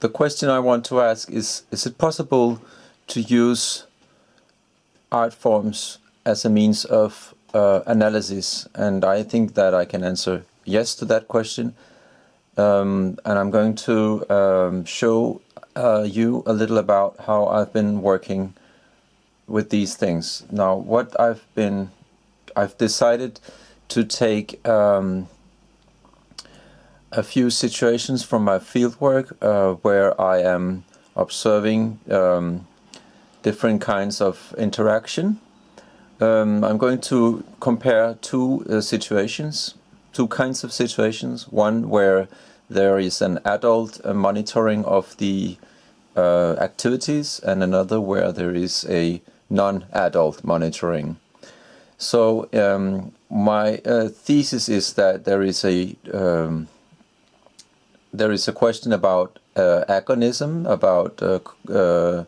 the question I want to ask is, is it possible to use art forms as a means of uh, analysis? And I think that I can answer yes to that question. Um, and I'm going to um, show uh, you a little about how I've been working with these things. Now, what I've been, I've decided to take um, a few situations from my fieldwork uh, where I am observing um, different kinds of interaction. Um, I'm going to compare two uh, situations, two kinds of situations. One where there is an adult uh, monitoring of the uh, activities and another where there is a non-adult monitoring. So um, my uh, thesis is that there is a um, there is a question about uh, agonism, about uh, uh,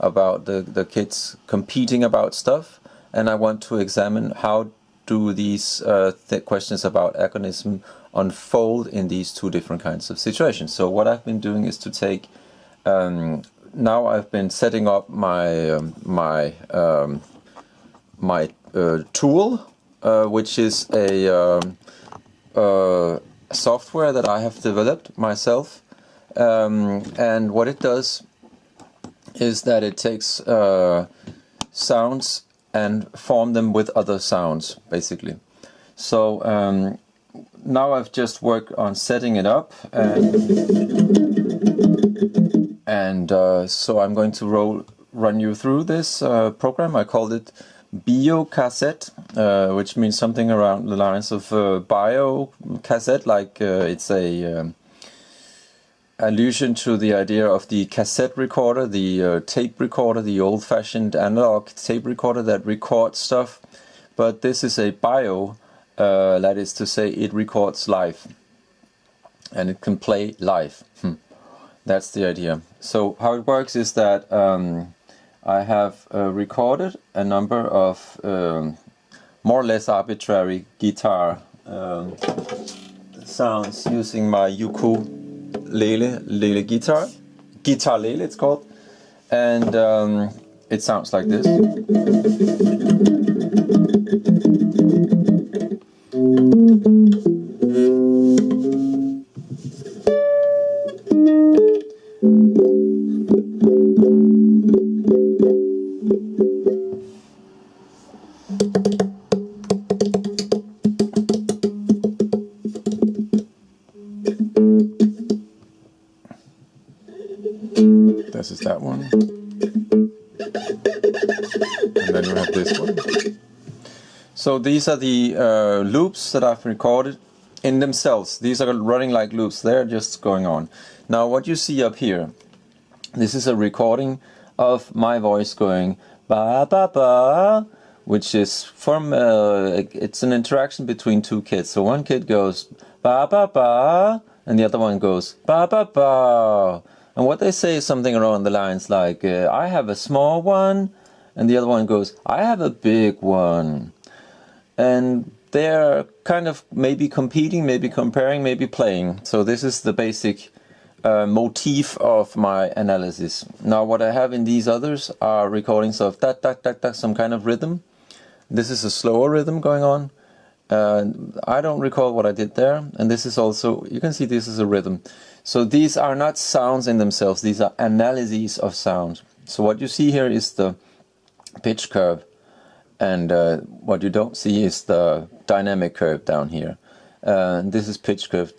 about the the kids competing about stuff, and I want to examine how do these uh, th questions about agonism unfold in these two different kinds of situations. So what I've been doing is to take um, now I've been setting up my um, my um, my uh, tool, uh, which is a um, uh, software that I have developed myself, um, and what it does is that it takes uh, sounds and form them with other sounds, basically. So um, now I've just worked on setting it up and and uh, so I'm going to roll, run you through this uh, program. I called it BioCassette, uh, which means something around the lines of uh, bio cassette, like uh, it's a um, allusion to the idea of the cassette recorder, the uh, tape recorder, the old-fashioned analog tape recorder that records stuff. But this is a bio, that is to say it records live and it can play live. Hmm. That's the idea. So how it works is that um, I have uh, recorded a number of um, more or less arbitrary guitar um, sounds using my ukulele lele lele guitar, guitalele it's called, and um, it sounds like this. Is that one. And then you have this one. So these are the uh, loops that I've recorded in themselves. These are running like loops. They're just going on. Now what you see up here, this is a recording of my voice going ba ba ba, which is from, uh, it's an interaction between two kids. So one kid goes ba ba ba, and the other one goes ba ba ba. And what they say is something around the lines like, uh, I have a small one, and the other one goes, I have a big one. And they're kind of maybe competing, maybe comparing, maybe playing. So this is the basic uh, motif of my analysis. Now what I have in these others are recordings of that, that, that, that, some kind of rhythm. This is a slower rhythm going on. Uh, I don't recall what I did there. And this is also, you can see this is a rhythm. So these are not sounds in themselves, these are analyses of sound. So what you see here is the pitch curve and uh, what you don't see is the dynamic curve down here. Uh, this is pitch curve,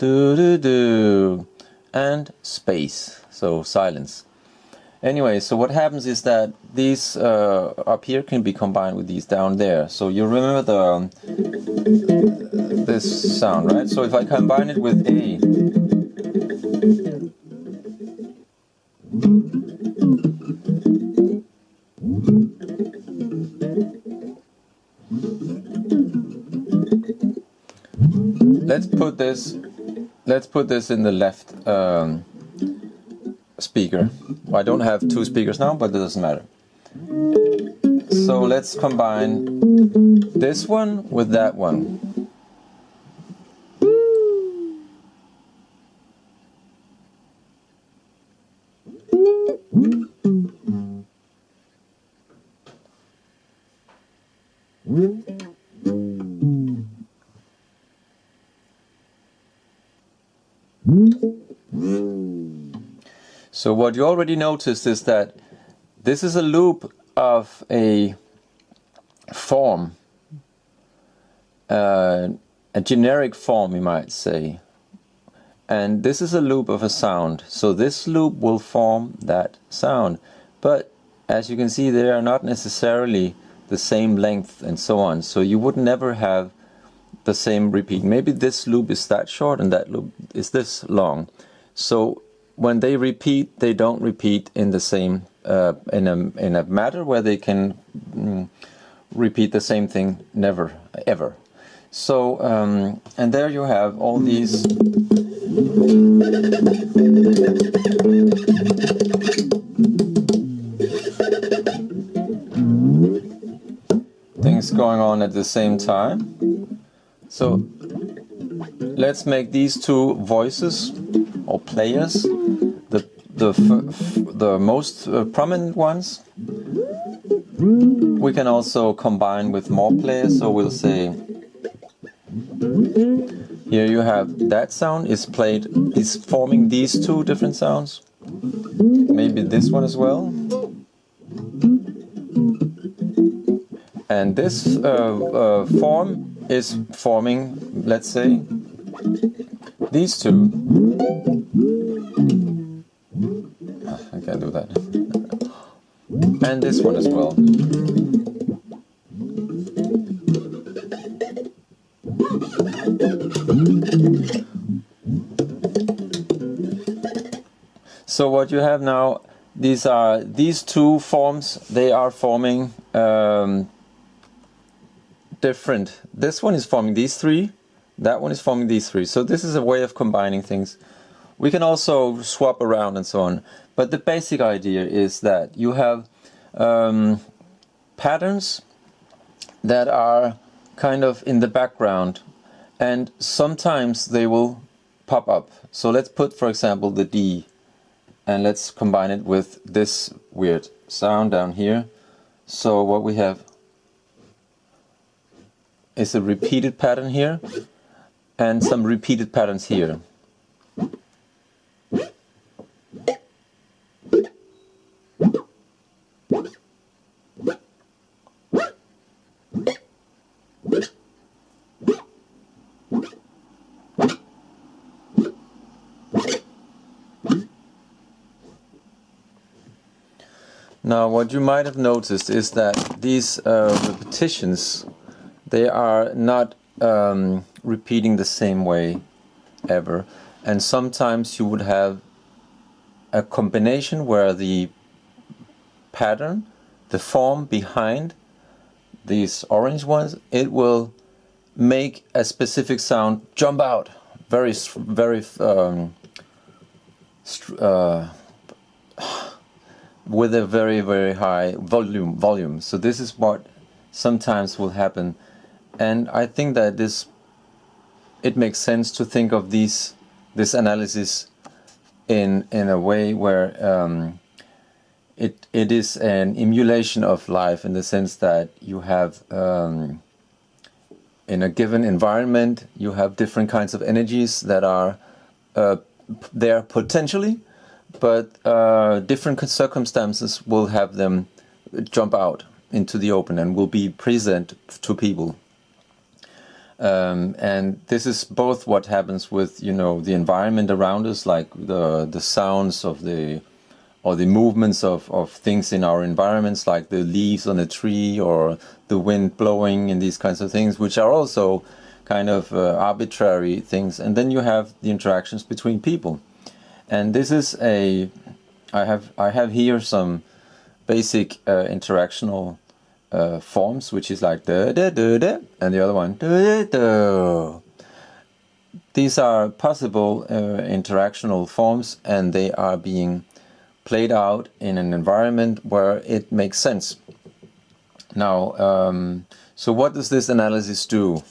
and space, so silence. Anyway, so what happens is that these uh, up here can be combined with these down there. So you remember the um, this sound, right? So if I combine it with A, let's put this let's put this in the left um, speaker. I don't have two speakers now, but it doesn't matter. So let's combine this one with that one. So what you already noticed is that this is a loop of a form, uh, a generic form you might say. And this is a loop of a sound. So this loop will form that sound. But as you can see, they are not necessarily the same length and so on. So you would never have the same repeat. Maybe this loop is that short and that loop is this long. So when they repeat, they don't repeat in the same uh, in a in a matter where they can mm, repeat the same thing never ever. So um, and there you have all these. things going on at the same time. So let's make these two voices or players the the the most uh, prominent ones. We can also combine with more players, so we'll say here you have that sound is played is forming these two different sounds. Maybe this one as well. And this uh, uh, form is forming, let's say, these two. I can't do that. And this one as well. So what you have now, these are these two forms. They are forming um, different. This one is forming these three, that one is forming these three. So this is a way of combining things. We can also swap around and so on. But the basic idea is that you have um, patterns that are kind of in the background and sometimes they will pop up. So let's put, for example, the D and let's combine it with this weird sound down here. So what we have is a repeated pattern here and some repeated patterns here. Now what you might have noticed is that these uh, repetitions they are not um, repeating the same way ever. And sometimes you would have a combination where the pattern, the form behind these orange ones, it will make a specific sound jump out very, very um, uh, with a very, very high volume. Volume. So this is what sometimes will happen and I think that this it makes sense to think of these this analysis in in a way where um, it it is an emulation of life in the sense that you have um, in a given environment you have different kinds of energies that are uh, there potentially but uh, different circumstances will have them jump out into the open and will be present to people um, and this is both what happens with you know the environment around us, like the the sounds of the or the movements of, of things in our environments, like the leaves on a tree or the wind blowing and these kinds of things, which are also kind of uh, arbitrary things. And then you have the interactions between people. And this is a, I have, I have here some basic uh, interactional uh, forms, which is like da da da da, and the other one da da da. These are possible uh, interactional forms, and they are being played out in an environment where it makes sense. Now, um, so what does this analysis do?